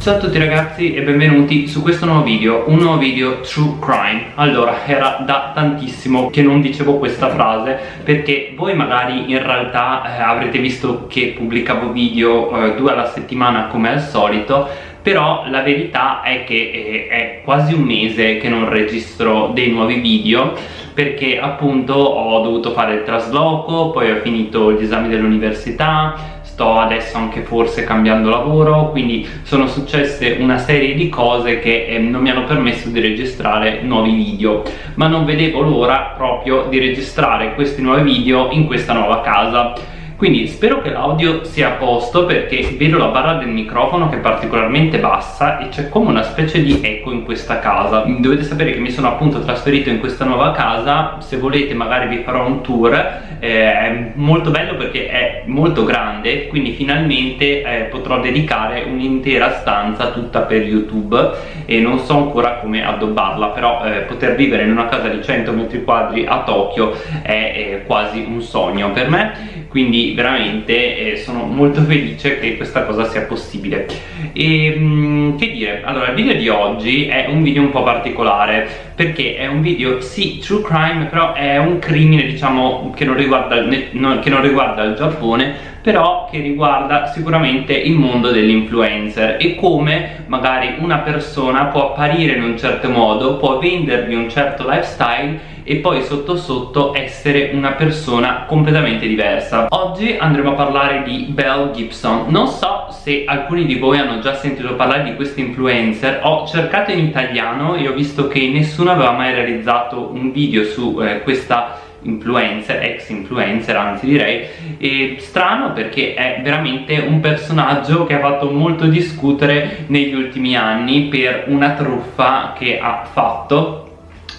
Ciao a tutti ragazzi e benvenuti su questo nuovo video, un nuovo video True Crime. Allora, era da tantissimo che non dicevo questa frase perché voi magari in realtà eh, avrete visto che pubblicavo video eh, due alla settimana come al solito però la verità è che eh, è quasi un mese che non registro dei nuovi video perché appunto ho dovuto fare il trasloco, poi ho finito gli esami dell'università sto adesso anche forse cambiando lavoro quindi sono successe una serie di cose che eh, non mi hanno permesso di registrare nuovi video. Ma non vedevo l'ora proprio di registrare questi nuovi video in questa nuova casa quindi spero che l'audio sia a posto perché vedo la barra del microfono che è particolarmente bassa e c'è come una specie di eco in questa casa. Dovete sapere che mi sono appunto trasferito in questa nuova casa. Se volete magari vi farò un tour. Eh, è molto bello perché è molto grande quindi finalmente eh, potrò dedicare un'intera stanza tutta per youtube. E non so ancora come addobbarla però eh, poter vivere in una casa di 100 metri quadri a Tokyo è quasi un sogno per me quindi veramente eh, sono molto felice che questa cosa sia possibile. E mh, mm, che dire, allora il video di oggi è un video un po' particolare perché è un video, sì, true crime però è un crimine diciamo che non riguarda, che non riguarda il Giappone però che riguarda sicuramente il mondo dell'influencer e come magari una persona può apparire in un certo modo, può vendervi un certo lifestyle e poi sotto sotto essere una persona completamente diversa. Oggi andremo a parlare di Belle Gibson. Non so se alcuni di voi hanno già sentito parlare di questo influencer. Ho cercato in italiano e ho visto che nessuno aveva mai realizzato un video su eh, questa influencer, ex influencer anzi direi. E strano perché è veramente un personaggio che ha fatto molto discutere negli ultimi anni per una truffa che ha fatto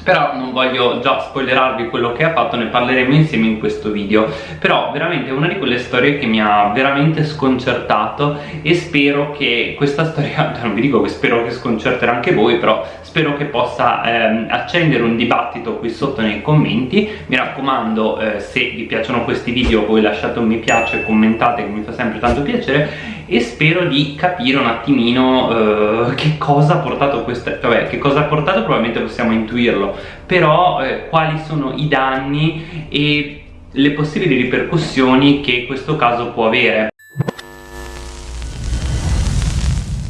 però non voglio già spoilerarvi quello che ha fatto, ne parleremo insieme in questo video. Però veramente è una di quelle storie che mi ha veramente sconcertato e spero che questa storia, non vi dico che spero che sconcerterà anche voi però spero che possa ehm, accendere un dibattito qui sotto nei commenti. Mi raccomando eh, se vi piacciono questi video voi lasciate un mi piace, commentate che mi fa sempre tanto piacere e spero di capire un attimino eh, che cosa ha portato questa vabbè che cosa ha portato probabilmente possiamo intuirlo però eh, quali sono i danni e le possibili ripercussioni che questo caso può avere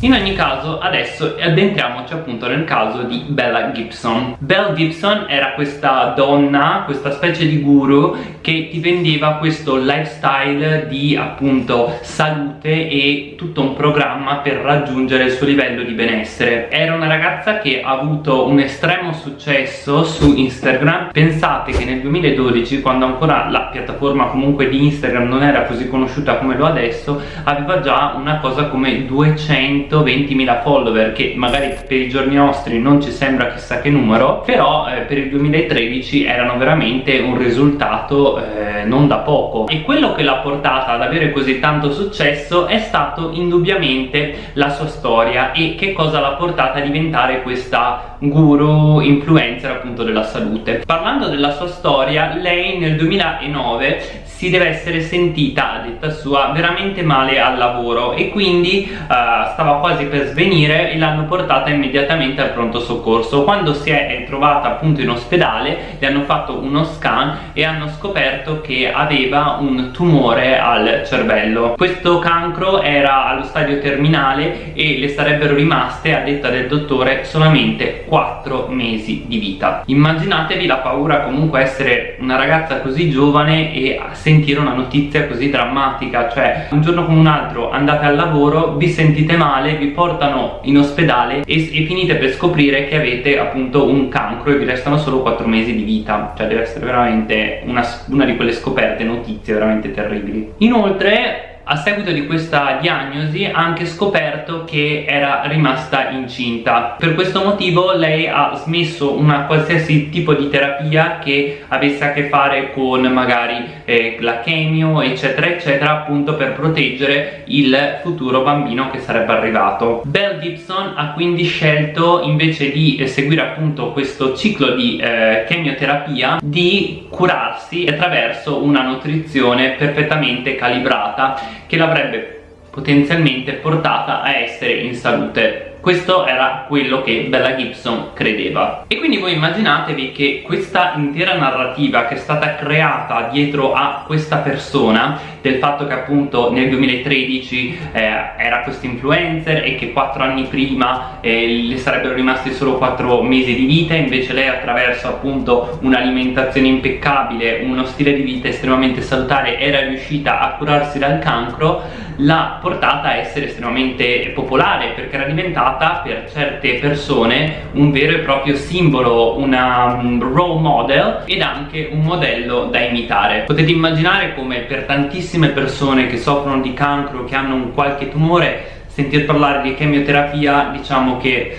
In ogni caso adesso addentriamoci appunto nel caso di Bella Gibson. Belle Gibson era questa donna, questa specie di guru che ti vendeva questo lifestyle di appunto salute e tutto un programma per raggiungere il suo livello di benessere. Era una ragazza che ha avuto un estremo successo su Instagram. Pensate che nel 2012 quando ancora la piattaforma comunque di Instagram non era così conosciuta come lo adesso aveva già una cosa come 200 120.000 follower che magari per i giorni nostri non ci sembra chissà che numero però eh, per il 2013 erano veramente un risultato eh, non da poco. E quello che l'ha portata ad avere così tanto successo è stato indubbiamente la sua storia e che cosa l'ha portata a diventare questa guru influencer appunto della salute. Parlando della sua storia lei nel 2009 si deve essere sentita, a detta sua, veramente male al lavoro e quindi uh, stava quasi per svenire e l'hanno portata immediatamente al pronto soccorso. Quando si è trovata appunto in ospedale le hanno fatto uno scan e hanno scoperto che aveva un tumore al cervello. Questo cancro era allo stadio terminale e le sarebbero rimaste, a detta del dottore, solamente 4 mesi di vita. Immaginatevi la paura comunque essere una ragazza così giovane e sentire una notizia così drammatica cioè un giorno come un altro andate al lavoro vi sentite male vi portano in ospedale e, e finite per scoprire che avete appunto un cancro e vi restano solo 4 mesi di vita. Cioè deve essere veramente una, una di quelle scoperte notizie veramente terribili. Inoltre a seguito di questa diagnosi ha anche scoperto che era rimasta incinta. Per questo motivo lei ha smesso una qualsiasi tipo di terapia che avesse a che fare con magari eh, la chemio eccetera eccetera appunto per proteggere il futuro bambino che sarebbe arrivato. Belle Gibson ha quindi scelto invece di seguire appunto questo ciclo di eh, chemioterapia di curarsi attraverso una nutrizione perfettamente calibrata che l'avrebbe potenzialmente portata a essere in salute questo era quello che Bella Gibson credeva. E quindi voi immaginatevi che questa intera narrativa che è stata creata dietro a questa persona del fatto che appunto nel 2013 eh, era questo influencer e che quattro anni prima eh, le sarebbero rimasti solo quattro mesi di vita invece lei attraverso appunto un'alimentazione impeccabile uno stile di vita estremamente salutare era riuscita a curarsi dal cancro l'ha portata a essere estremamente popolare perché era diventata per certe persone un vero e proprio simbolo, una um, role model ed anche un modello da imitare. Potete immaginare come per tantissime persone che soffrono di cancro, che hanno un qualche tumore, sentir parlare di chemioterapia diciamo che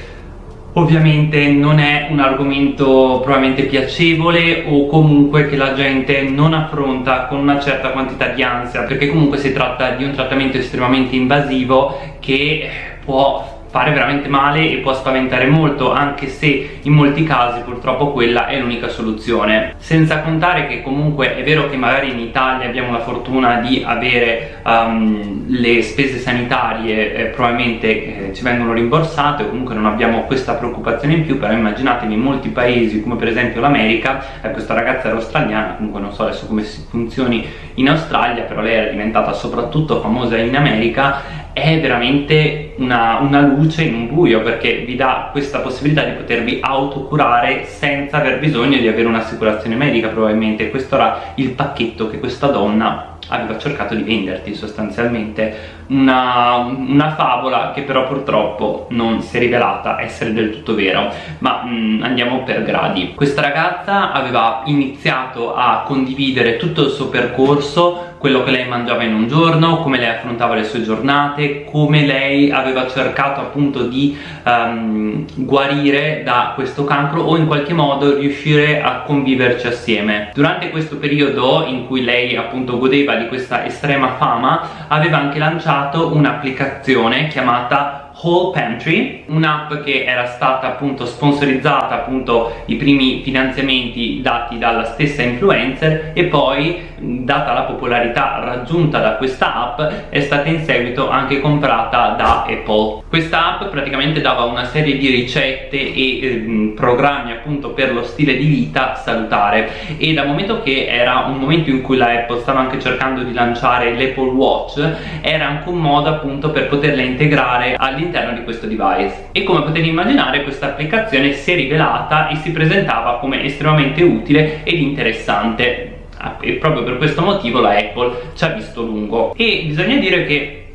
Ovviamente non è un argomento probabilmente piacevole o comunque che la gente non affronta con una certa quantità di ansia perché comunque si tratta di un trattamento estremamente invasivo che può fare veramente male e può spaventare molto anche se in molti casi purtroppo quella è l'unica soluzione. Senza contare che comunque è vero che magari in Italia abbiamo la fortuna di avere um, le spese sanitarie eh, probabilmente eh, ci vengono rimborsate o comunque non abbiamo questa preoccupazione in più però immaginatevi in molti paesi come per esempio l'America eh, questa ragazza era australiana comunque non so adesso come funzioni in Australia però lei era diventata soprattutto famosa in America è veramente una, una, luce in un buio perché vi dà questa possibilità di potervi autocurare senza aver bisogno di avere un'assicurazione medica probabilmente. Questo era il pacchetto che questa donna aveva cercato di venderti sostanzialmente una, una favola che però purtroppo non si è rivelata essere del tutto vero ma mm, andiamo per gradi questa ragazza aveva iniziato a condividere tutto il suo percorso quello che lei mangiava in un giorno, come lei affrontava le sue giornate, come lei aveva cercato appunto di um, guarire da questo cancro o in qualche modo riuscire a conviverci assieme. Durante questo periodo in cui lei appunto godeva di questa estrema fama aveva anche lanciato un'applicazione chiamata Whole Pantry, un'app che era stata appunto sponsorizzata appunto i primi finanziamenti dati dalla stessa influencer e poi data la popolarità raggiunta da questa app è stata in seguito anche comprata da Apple. Questa app praticamente dava una serie di ricette e eh, programmi appunto per lo stile di vita salutare. E dal momento che era un momento in cui la Apple stava anche cercando di lanciare l'Apple Watch era anche un modo appunto per poterla integrare all'interno all'interno di questo device. E come potete immaginare questa applicazione si è rivelata e si presentava come estremamente utile ed interessante. E proprio per questo motivo la Apple ci ha visto lungo. E bisogna dire che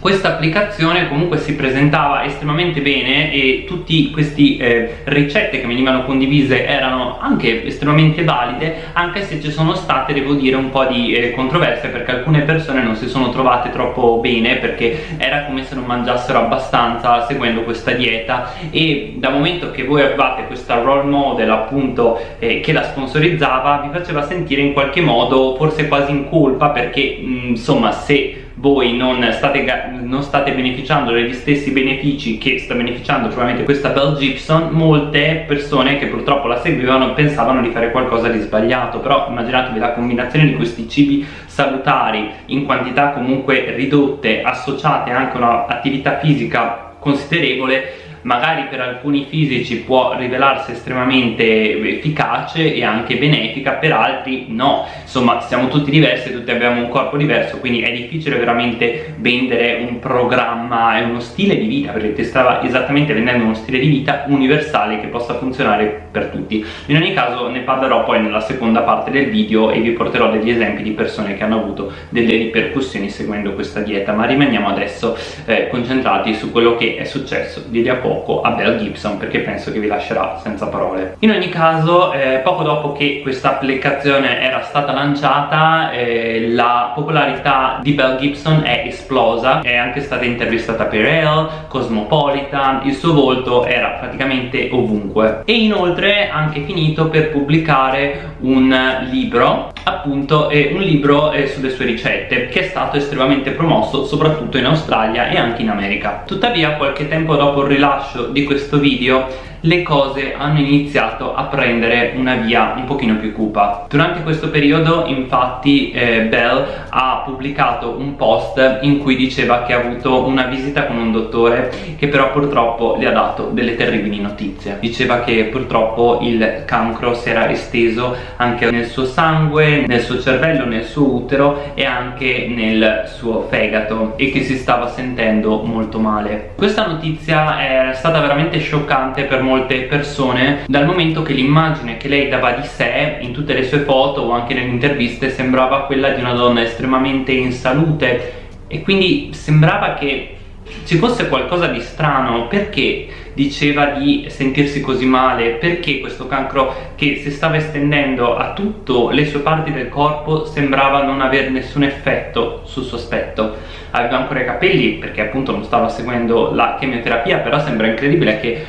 questa applicazione comunque si presentava estremamente bene e tutte queste eh, ricette che venivano condivise erano anche estremamente valide anche se ci sono state devo dire un po' di eh, controversie perché alcune persone non si sono trovate troppo bene perché era come se non mangiassero abbastanza seguendo questa dieta. E dal momento che voi avevate questa role model appunto eh, che la sponsorizzava vi faceva sentire in qualche modo forse quasi in colpa perché mh, insomma se voi non state, non state, beneficiando degli stessi benefici che sta beneficiando probabilmente questa Bell Gibson molte persone che purtroppo la seguivano pensavano di fare qualcosa di sbagliato però immaginatevi la combinazione di questi cibi salutari in quantità comunque ridotte associate anche a un'attività fisica considerevole magari per alcuni fisici può rivelarsi estremamente efficace e anche benefica, per altri no. Insomma, siamo tutti diversi, tutti abbiamo un corpo diverso, quindi è difficile veramente vendere un programma e uno stile di vita, perché ti stava esattamente vendendo uno stile di vita universale che possa funzionare per tutti. In ogni caso ne parlerò poi nella seconda parte del video e vi porterò degli esempi di persone che hanno avuto delle ripercussioni seguendo questa dieta, ma rimaniamo adesso eh, concentrati su quello che è successo di lì a poco poco a Bell Gibson perché penso che vi lascerà senza parole. In ogni caso eh, poco dopo che questa applicazione era stata lanciata eh, la popolarità di Bell Gibson è esplosa. È anche stata intervistata per Elle, Cosmopolitan il suo volto era praticamente ovunque. E inoltre ha anche finito per pubblicare un libro appunto eh, un libro eh, sulle sue ricette che è stato estremamente promosso soprattutto in Australia e anche in America. Tuttavia qualche tempo dopo il rilascio di questo video le cose hanno iniziato a prendere una via un pochino più cupa. Durante questo periodo infatti eh, Bell ha pubblicato un post in cui diceva che ha avuto una visita con un dottore che però purtroppo le ha dato delle terribili notizie. Diceva che purtroppo il cancro si era esteso anche nel suo sangue nel suo cervello nel suo utero e anche nel suo fegato e che si stava sentendo molto male. Questa notizia è stata veramente scioccante per molte persone dal momento che l'immagine che lei dava di sé in tutte le sue foto o anche nelle interviste sembrava quella di una donna estremamente in salute. E quindi sembrava che ci fosse qualcosa di strano. Perché diceva di sentirsi così male? Perché questo cancro che si stava estendendo a tutte le sue parti del corpo sembrava non avere nessun effetto sul suo aspetto? Aveva ancora i capelli perché appunto non stava seguendo la chemioterapia però sembra incredibile che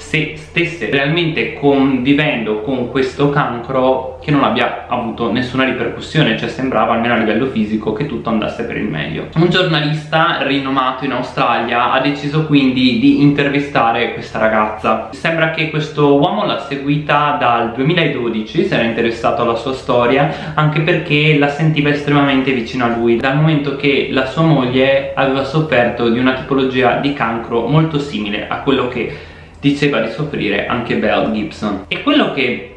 se stesse realmente convivendo con questo cancro che non abbia avuto nessuna ripercussione cioè sembrava almeno a livello fisico che tutto andasse per il meglio. Un giornalista rinomato in Australia ha deciso quindi di intervistare questa ragazza. Sembra che questo uomo l'ha seguita dal 2012 si era interessato alla sua storia anche perché la sentiva estremamente vicino a lui dal momento che la sua moglie aveva sofferto di una tipologia di cancro molto simile a quello che diceva di soffrire anche Belle Gibson. E quello che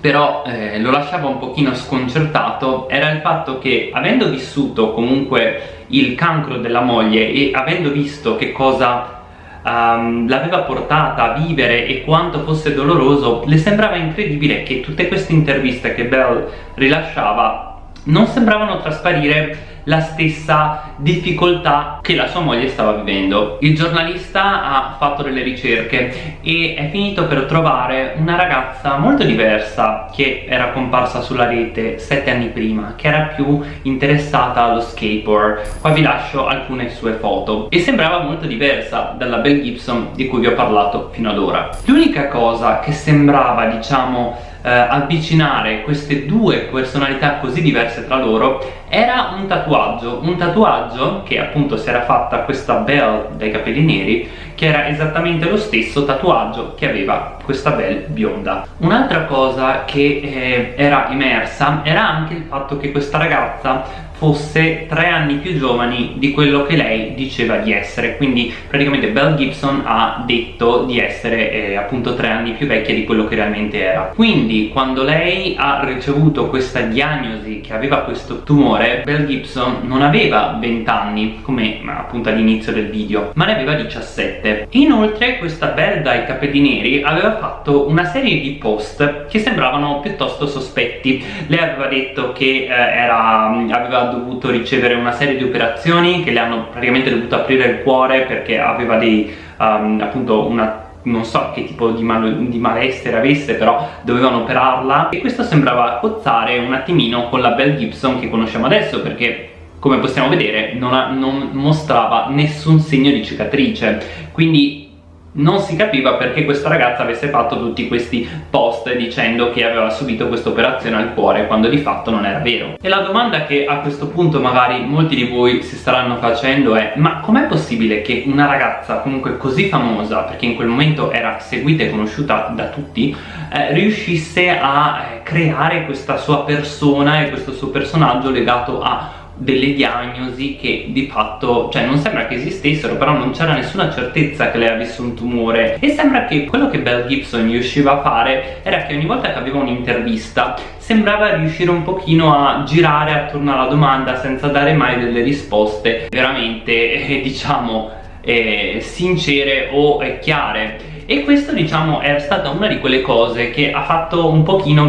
però eh, lo lasciava un pochino sconcertato era il fatto che avendo vissuto comunque il cancro della moglie e avendo visto che cosa um, l'aveva portata a vivere e quanto fosse doloroso le sembrava incredibile che tutte queste interviste che Belle rilasciava non sembravano trasparire la stessa difficoltà che la sua moglie stava vivendo. Il giornalista ha fatto delle ricerche e è finito per trovare una ragazza molto diversa che era comparsa sulla rete sette anni prima, che era più interessata allo skateboard. Qua vi lascio alcune sue foto e sembrava molto diversa dalla Belle Gibson di cui vi ho parlato fino ad ora. L'unica cosa che sembrava, diciamo, eh, avvicinare queste due personalità così diverse tra loro era un tatuaggio, un tatuaggio che appunto si era fatta questa Belle dai capelli neri che era esattamente lo stesso tatuaggio che aveva questa Belle bionda. Un'altra cosa che eh, era emersa era anche il fatto che questa ragazza fosse tre anni più giovani di quello che lei diceva di essere. Quindi praticamente Belle Gibson ha detto di essere eh, appunto tre anni più vecchia di quello che realmente era. Quindi quando lei ha ricevuto questa diagnosi che aveva questo tumore Belle Gibson non aveva 20 anni come appunto all'inizio del video ma ne aveva 17 inoltre questa Belle dai capelli neri aveva fatto una serie di post che sembravano piuttosto sospetti. Lei aveva detto che eh, era, aveva dovuto ricevere una serie di operazioni che le hanno praticamente dovuto aprire il cuore perché aveva dei um, appunto una non so che tipo di, mal di, malessere avesse però dovevano operarla. E questo sembrava cozzare un attimino con la Belle Gibson che conosciamo adesso perché come possiamo vedere non, ha, non mostrava nessun segno di cicatrice. Quindi non si capiva perché questa ragazza avesse fatto tutti questi post dicendo che aveva subito questa operazione al cuore quando di fatto non era vero. E la domanda che a questo punto magari molti di voi si staranno facendo è ma com'è possibile che una ragazza comunque così famosa perché in quel momento era seguita e conosciuta da tutti eh, riuscisse a eh, creare questa sua persona e questo suo personaggio legato a delle diagnosi che di fatto, cioè non sembra che esistessero però non c'era nessuna certezza che lei avesse un tumore. E sembra che quello che Belle Gibson riusciva a fare era che ogni volta che aveva un'intervista sembrava riuscire un pochino a girare attorno alla domanda senza dare mai delle risposte veramente eh, diciamo eh, sincere o eh, chiare. E questo diciamo è stata una di quelle cose che ha fatto un pochino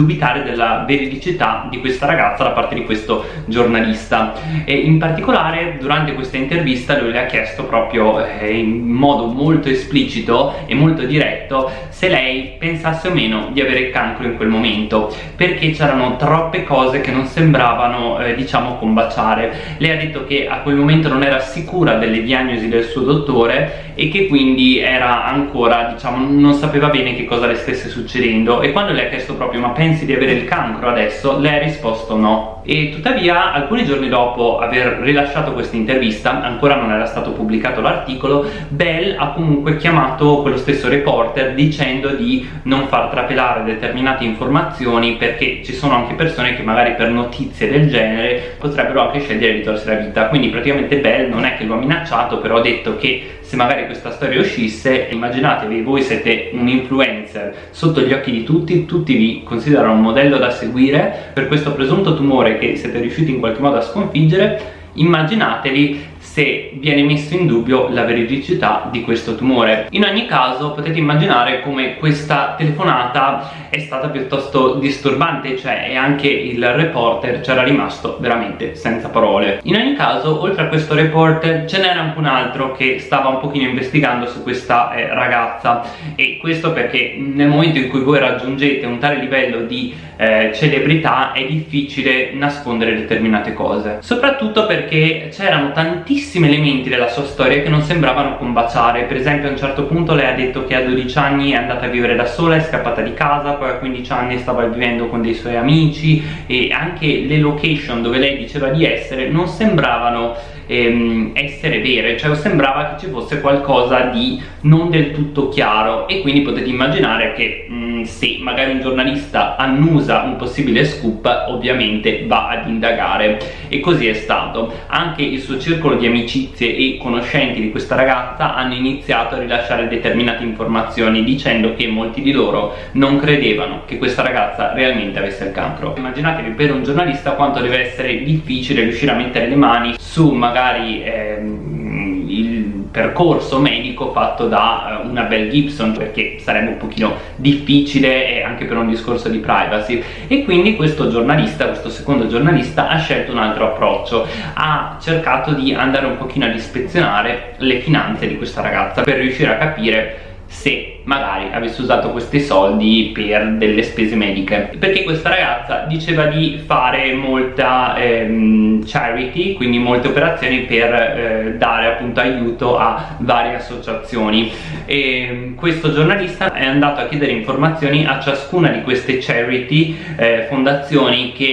dubitare della veridicità di questa ragazza da parte di questo giornalista. E in particolare durante questa intervista lui le ha chiesto proprio eh, in modo molto esplicito e molto diretto se lei pensasse o meno di avere cancro in quel momento perché c'erano troppe cose che non sembravano eh, diciamo combaciare. Lei ha detto che a quel momento non era sicura delle diagnosi del suo dottore e che quindi era ancora diciamo non sapeva bene che cosa le stesse succedendo e quando le ha chiesto proprio ma pensi pensi di avere il cancro adesso? Lei ha risposto no e tuttavia alcuni giorni dopo aver rilasciato questa intervista ancora non era stato pubblicato l'articolo Bell ha comunque chiamato quello stesso reporter dicendo di non far trapelare determinate informazioni perché ci sono anche persone che magari per notizie del genere potrebbero anche scegliere di torsi la vita quindi praticamente Bell non è che lo ha minacciato però ha detto che se magari questa storia uscisse immaginatevi voi siete un influencer. Sotto gli occhi di tutti tutti vi considerano un modello da seguire. Per questo presunto tumore che siete riusciti in qualche modo a sconfiggere immaginatevi se viene messo in dubbio la veridicità di questo tumore. In ogni caso potete immaginare come questa telefonata è stata piuttosto disturbante, cioè e anche il reporter c'era rimasto veramente senza parole. In ogni caso, oltre a questo reporter, ce n'era anche un altro che stava un pochino investigando su questa eh, ragazza e questo perché nel momento in cui voi raggiungete un tale livello di eh, celebrità è difficile nascondere determinate cose. Soprattutto perché c'erano tantissimi tantissimi elementi della sua storia che non sembravano combaciare. Per esempio a un certo punto lei ha detto che a 12 anni è andata a vivere da sola, è scappata di casa poi a 15 anni stava vivendo con dei suoi amici e anche le location dove lei diceva di essere non sembravano ehm, essere vere. Cioè sembrava che ci fosse qualcosa di non del tutto chiaro. E quindi potete immaginare che mh, mm, se magari un giornalista annusa un possibile scoop ovviamente va ad indagare. E così è stato. Anche il suo circolo di amicizie e conoscenti di questa ragazza hanno iniziato a rilasciare determinate informazioni dicendo che molti di loro non credevano che questa ragazza realmente avesse il cancro. Immaginatevi per un giornalista quanto deve essere difficile riuscire a mettere le mani su magari ehm, il percorso medico fatto da uh, una Bell Gibson perché sarebbe un pochino difficile anche per un discorso di privacy. E quindi questo giornalista, questo secondo giornalista ha scelto un altro approccio. Ha cercato di andare un pochino ad ispezionare le finanze di questa ragazza per riuscire a capire se magari avesse usato questi soldi per delle spese mediche. Perché questa ragazza diceva di fare molta ehm, charity quindi molte operazioni per eh, dare appunto aiuto a varie associazioni. E questo giornalista è andato a chiedere informazioni a ciascuna di queste charity eh, fondazioni che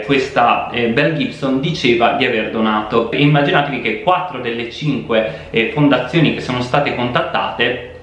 eh, questa eh, Bell Gibson diceva di aver donato. E immaginatevi che 4 delle 5 eh, fondazioni che sono state contattate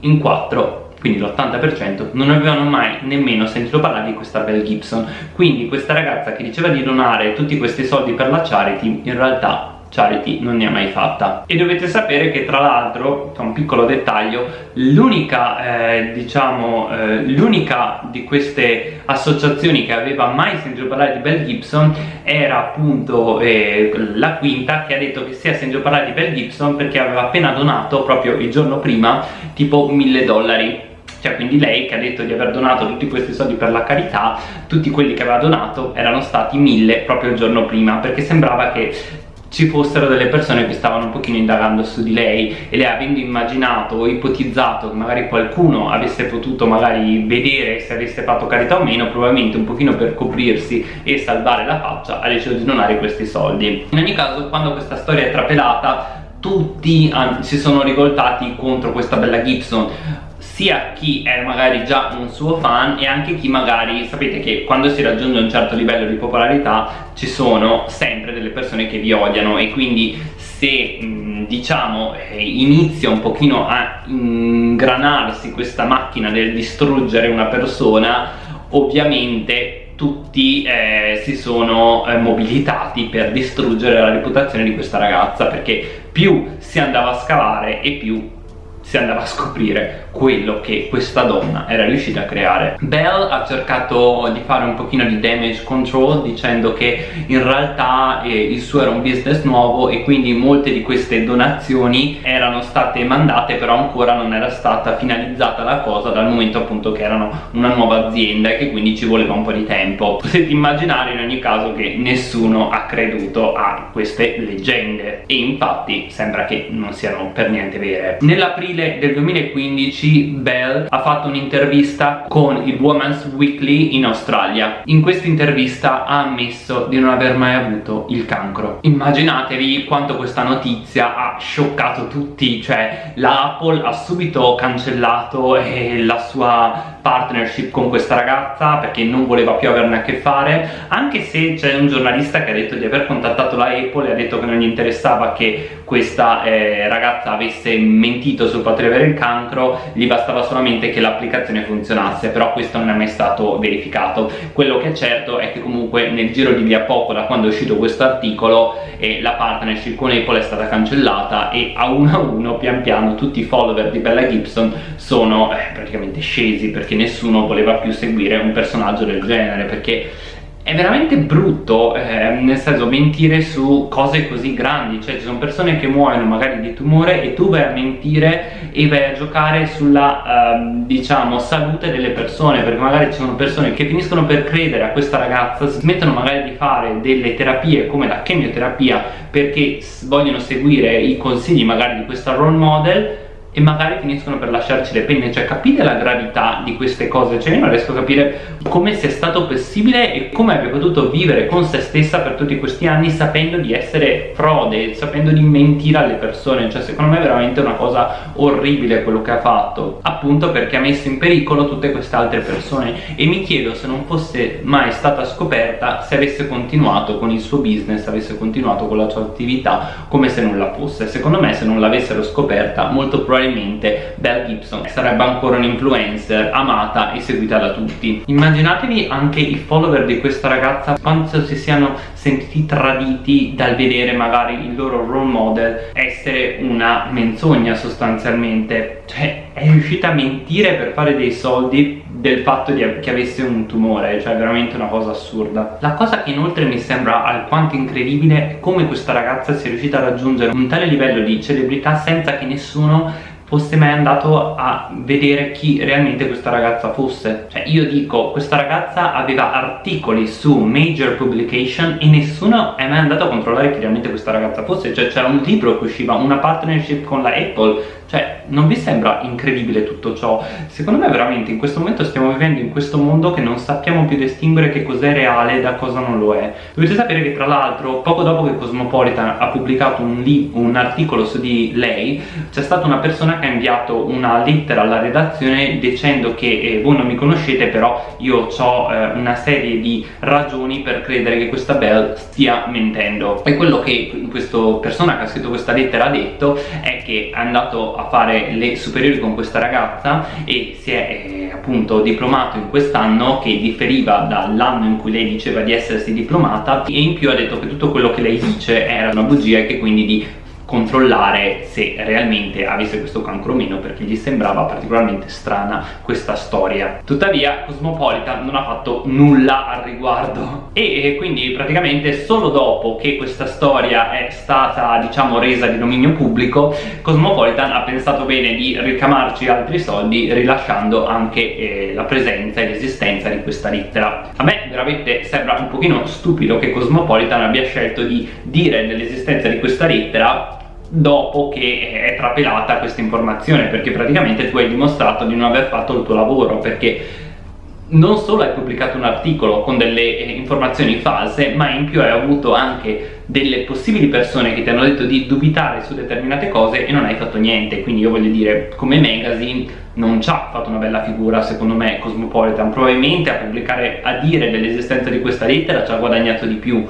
in 4 quindi l'80% non avevano mai nemmeno sentito parlare di questa Bell Gibson. Quindi questa ragazza che diceva di donare tutti questi soldi per la charity in realtà Charity non ne ha mai fatta. E dovete sapere che tra l'altro un piccolo dettaglio l'unica eh, diciamo eh, l'unica di queste associazioni che aveva mai sentito parlare di Bell Gibson era appunto eh, la quinta che ha detto che si è sentito parlare di Bell Gibson perché aveva appena donato proprio il giorno prima tipo mille dollari. Cioè quindi lei che ha detto di aver donato tutti questi soldi per la carità tutti quelli che aveva donato erano stati mille proprio il giorno prima perché sembrava che ci fossero delle persone che stavano un pochino indagando su di lei e lei avendo immaginato o ipotizzato che magari qualcuno avesse potuto magari vedere se avesse fatto carità o meno probabilmente un pochino per coprirsi e salvare la faccia ha deciso di donare questi soldi. In ogni caso quando questa storia è trapelata tutti si sono rivoltati contro questa bella Gibson sia chi è magari già un suo fan e anche chi magari sapete che quando si raggiunge un certo livello di popolarità ci sono sempre delle persone che vi odiano e quindi se diciamo eh, inizia un pochino a ingranarsi questa macchina del distruggere una persona ovviamente tutti eh, si sono eh, mobilitati per distruggere la reputazione di questa ragazza perché più si andava a scavare e più si andava a scoprire quello che questa donna era riuscita a creare. Bell ha cercato di fare un pochino di damage control dicendo che in realtà eh, il suo era un business nuovo e quindi molte di queste donazioni erano state mandate però ancora non era stata finalizzata la cosa dal momento appunto che erano una nuova azienda e che quindi ci voleva un po' di tempo. Potete immaginare in ogni caso che nessuno ha creduto a queste leggende. E infatti sembra che non siano per niente vere. Nell'aprile aprile del 2015 Bell ha fatto un'intervista con il Women's Weekly in Australia. In questa intervista ha ammesso di non aver mai avuto il cancro. Immaginatevi quanto questa notizia ha scioccato tutti cioè la Apple ha subito cancellato eh, la sua partnership con questa ragazza perché non voleva più averne a che fare anche se c'è un giornalista che ha detto di aver contattato la Apple e ha detto che non gli interessava che questa eh, ragazza avesse mentito sul fatto di avere il cancro gli bastava solamente che l'applicazione funzionasse però questo non è mai stato verificato. Quello che è certo è che comunque nel giro di via poco da quando è uscito questo articolo eh, la partnership con Apple è stata cancellata e a uno a uno pian piano tutti i follower di Bella Gibson sono eh, praticamente scesi perché nessuno voleva più seguire un personaggio del genere perché è veramente brutto, eh, nel senso, mentire su cose così grandi, cioè ci sono persone che muoiono magari di tumore e tu vai a mentire e vai a giocare sulla, eh, diciamo, salute delle persone, perché magari ci sono persone che finiscono per credere a questa ragazza, smettono magari di fare delle terapie come la chemioterapia perché vogliono seguire i consigli magari di questa role model e magari finiscono per lasciarci le penne. Cioè capite la gravità di queste cose. Cioè io non riesco a capire come sia stato possibile e come abbia potuto vivere con se stessa per tutti questi anni sapendo di essere frode sapendo di mentire alle persone. Cioè secondo me è veramente una cosa orribile quello che ha fatto. Appunto perché ha messo in pericolo tutte queste altre persone. E mi chiedo se non fosse mai stata scoperta se avesse continuato con il suo business avesse continuato con la sua attività come se nulla fosse. Secondo me se non l'avessero scoperta molto probabilmente probabilmente Belle Gibson sarebbe ancora un influencer amata e seguita da tutti immaginatevi anche i follower di questa ragazza quanto si siano sentiti traditi dal vedere magari il loro role model essere una menzogna sostanzialmente cioè è riuscita a mentire per fare dei soldi del fatto di, che avesse un tumore, cioè veramente una cosa assurda. La cosa che inoltre mi sembra alquanto incredibile è come questa ragazza sia riuscita a raggiungere un tale livello di celebrità senza che nessuno fosse mai andato a vedere chi realmente questa ragazza fosse. Cioè io dico questa ragazza aveva articoli su major publication e nessuno è mai andato a controllare chi realmente questa ragazza fosse. Cioè c'era un libro che usciva una partnership con la Apple cioè, non vi sembra incredibile tutto ciò? Secondo me veramente in questo momento stiamo vivendo in questo mondo che non sappiamo più distinguere che cos'è reale da cosa non lo è. Dovete sapere che tra l'altro, poco dopo che Cosmopolitan ha pubblicato un, un articolo su di lei, c'è stata una persona che ha inviato una lettera alla redazione dicendo che eh, voi non mi conoscete, però io ho eh, una serie di ragioni per credere che questa Belle stia mentendo. E quello che questa persona che ha scritto questa lettera ha detto è che è andato a fare le superiori con questa ragazza e si è eh, appunto diplomato in quest'anno che differiva dall'anno in cui lei diceva di essersi diplomata e in più ha detto che tutto quello che lei dice era una bugia e che quindi di controllare se realmente avesse questo cancro o meno perché gli sembrava particolarmente strana questa storia. Tuttavia Cosmopolitan non ha fatto nulla al riguardo. E quindi praticamente solo dopo che questa storia è stata diciamo resa di dominio pubblico Cosmopolitan ha pensato bene di ricamarci altri soldi rilasciando anche eh, la presenza e l'esistenza di questa lettera. A me veramente sembra un pochino stupido che Cosmopolitan abbia scelto di dire dell'esistenza di questa lettera dopo che è trapelata questa informazione perché praticamente tu hai dimostrato di non aver fatto il tuo lavoro perché non solo hai pubblicato un articolo con delle eh, informazioni false ma in più hai avuto anche delle possibili persone che ti hanno detto di dubitare su determinate cose e non hai fatto niente. Quindi io voglio dire come magazine non ci ha fatto una bella figura secondo me Cosmopolitan. Probabilmente a pubblicare a dire dell'esistenza di questa lettera ci ha guadagnato di più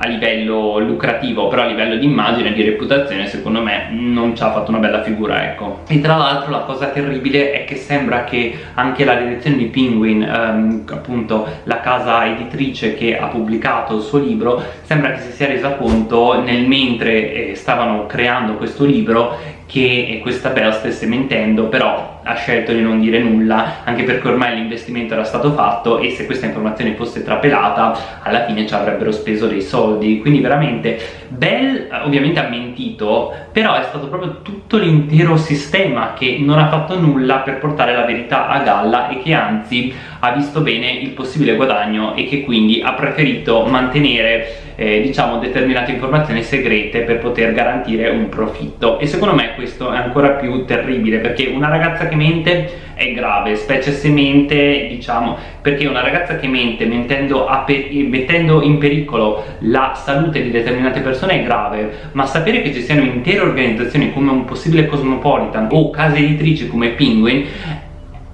a livello lucrativo però a livello di immagine e di reputazione secondo me non ci ha fatto una bella figura ecco. E tra l'altro la cosa terribile è che sembra che anche la direzione di Penguin ehm, appunto la casa editrice che ha pubblicato il suo libro sembra che si sia resa conto nel mentre eh, stavano creando questo libro che questa Bell stesse mentendo però ha scelto di non dire nulla anche perché ormai l'investimento era stato fatto e se questa informazione fosse trapelata alla fine ci avrebbero speso dei soldi. Quindi veramente Bell ovviamente ha mentito però è stato proprio tutto l'intero sistema che non ha fatto nulla per portare la verità a galla e che anzi ha visto bene il possibile guadagno e che quindi ha preferito mantenere eh, diciamo determinate informazioni segrete per poter garantire un profitto. E secondo me questo è ancora più terribile perché una ragazza che mente è grave specie se mente diciamo perché una ragazza che mente mettendo in pericolo la salute di determinate persone è grave ma sapere che ci siano intere organizzazioni come un possibile Cosmopolitan o case editrici come Penguin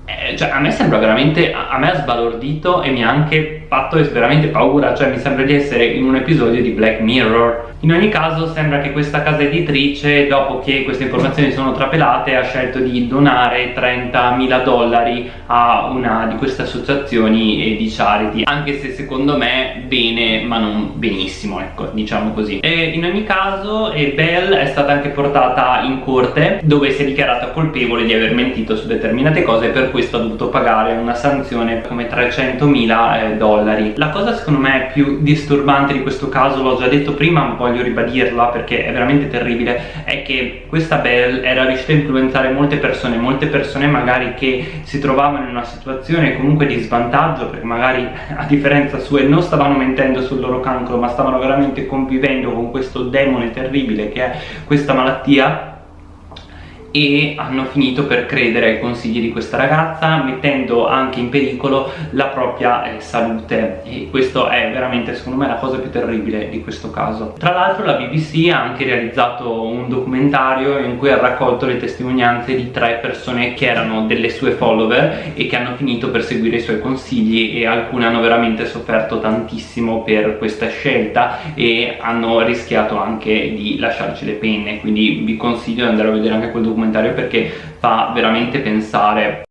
eh, cioè a me sembra veramente a me ha sbalordito e mi ha anche fatto veramente paura cioè mi sembra di essere in un episodio di Black Mirror in ogni caso sembra che questa casa editrice dopo che queste informazioni sono trapelate ha scelto di donare 30.000 dollari a una di queste associazioni di charity. Anche se secondo me bene ma non benissimo ecco diciamo così. E in ogni caso Belle è stata anche portata in corte dove si è dichiarata colpevole di aver mentito su determinate cose e per questo ha dovuto pagare una sanzione come 300.000 eh, dollari. La cosa secondo me più disturbante di questo caso l'ho già detto prima ma voglio ribadirla perché è veramente terribile è che questa Belle era riuscita a influenzare molte persone molte persone magari che si trovavano in una situazione comunque di svantaggio perché magari a differenza sua non stavano mentendo sul loro cancro ma stavano veramente convivendo con questo demone terribile che è questa malattia e hanno finito per credere ai consigli di questa ragazza mettendo anche in pericolo la propria eh, salute. E questo è veramente secondo me la cosa più terribile di questo caso. Tra l'altro la BBC ha anche realizzato un documentario in cui ha raccolto le testimonianze di tre persone che erano delle sue follower e che hanno finito per seguire i suoi consigli e alcune hanno veramente sofferto tantissimo per questa scelta e hanno rischiato anche di lasciarci le penne. Quindi vi consiglio di andare a vedere anche quel documentario documentario perché fa veramente pensare.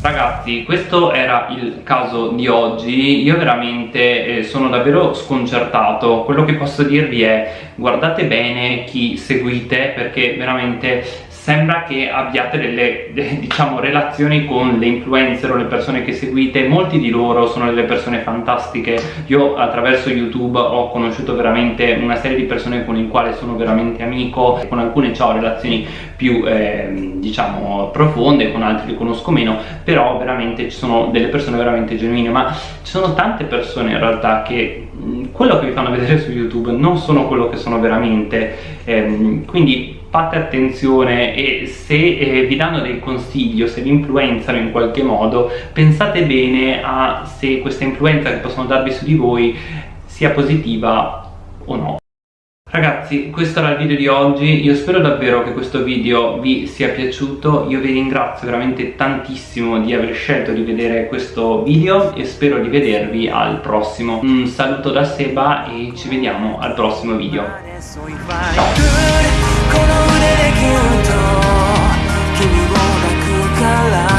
Ragazzi, questo era il caso di oggi, io veramente eh, sono davvero sconcertato, quello che posso dirvi è guardate bene chi seguite perché veramente sembra che abbiate delle diciamo relazioni con le influencer o le persone che seguite. Molti di loro sono delle persone fantastiche. Io attraverso youtube ho conosciuto veramente una serie di persone con le quali sono veramente amico. Con alcune ho relazioni più eh, diciamo profonde con altri li conosco meno. Però veramente ci sono delle persone veramente genuine. Ma ci sono tante persone in realtà che quello che vi fanno vedere su youtube non sono quello che sono veramente. Ehm, quindi fate attenzione e se eh, vi danno dei consigli o se vi influenzano in qualche modo pensate bene a se questa influenza che possono darvi su di voi sia positiva o no Ragazzi, questo era il video di oggi, io spero davvero che questo video vi sia piaciuto, io vi ringrazio veramente tantissimo di aver scelto di vedere questo video e spero di vedervi al prossimo. Un saluto da Seba e ci vediamo al prossimo video. Ciao! この腕でキュンと君も抱くから